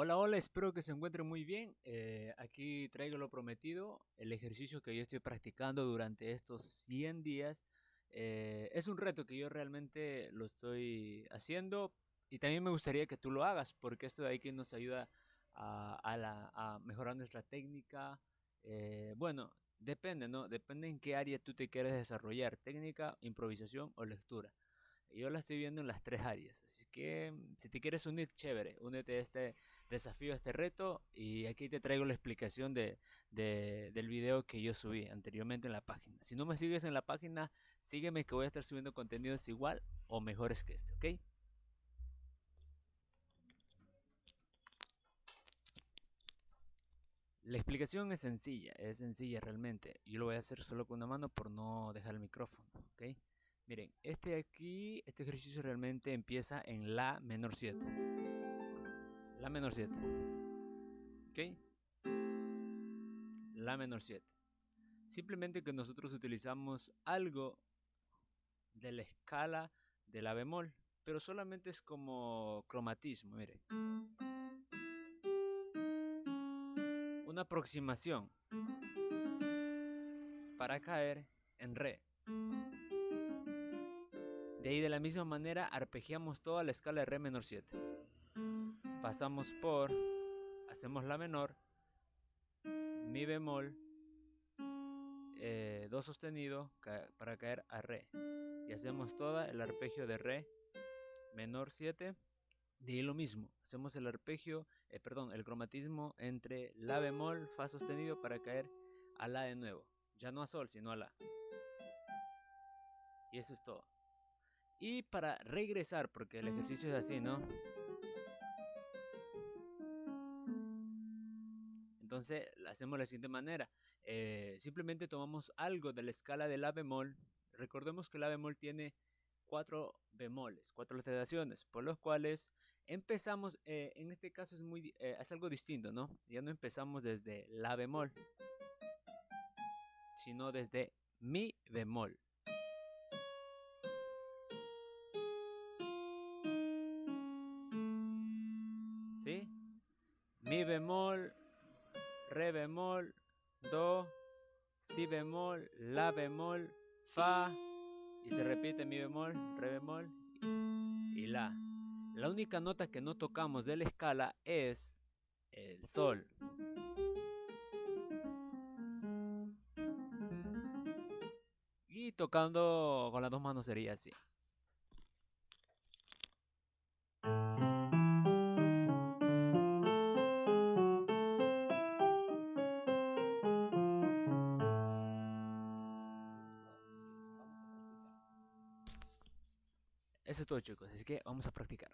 Hola, hola, espero que se encuentren muy bien. Eh, aquí traigo lo prometido, el ejercicio que yo estoy practicando durante estos 100 días. Eh, es un reto que yo realmente lo estoy haciendo y también me gustaría que tú lo hagas porque esto de aquí nos ayuda a, mejorar nuestra técnica. Eh, bueno, depende, ¿no? Depende en qué área tú te quieres desarrollar, técnica, improvisación o lectura. Yo la estoy viendo en las tres áreas. Así que mm, si te quieres unir, chévere. Únete a este desafío, a este reto. Y aquí te traigo la explicación de, del video que yo subí anteriormente en la página. Si no me sigues en la página, sígueme que voy a estar subiendo contenidos igual o mejores que este, ¿ok? La explicación es sencilla, es sencilla realmente. Yo lo voy a hacer solo con una mano por no dejar el micrófono, ¿ok? Miren, este aquí, este ejercicio realmente empieza en La menor 7. La menor 7. ¿Ok? La menor 7. Simplemente que nosotros utilizamos algo de la escala de la bemol, pero solamente es como cromatismo, miren. Una aproximación para caer en re. De ahí de la misma manera arpegiamos toda la escala de re menor 7. Pasamos por, hacemos la menor, mi bemol, eh, do sostenido para caer a re. Y hacemos todo el arpegio de re menor 7. De ahí lo mismo, hacemos el arpegio, eh, perdón, el cromatismo entre la bemol, fa sostenido para caer a la de nuevo. Ya no a sol, sino a la. Y eso es todo. Y para regresar, porque el ejercicio es así, ¿no? Entonces hacemos de la siguiente manera. Eh, simplemente tomamos algo de la escala de la bemol. Recordemos que la bemol tiene cuatro bemoles, cuatro alteraciones, por los cuales empezamos, eh, en este caso es, muy, eh, es algo distinto, ¿no? Ya no empezamos desde la bemol, sino desde mi bemol. Mi bemol, re bemol, do, si bemol, la bemol, fa, y se repite mi bemol, re bemol y la. La única nota que no tocamos de la escala es el sol. Y tocando con las dos manos sería así. Eso es todo chicos, así que vamos a practicar.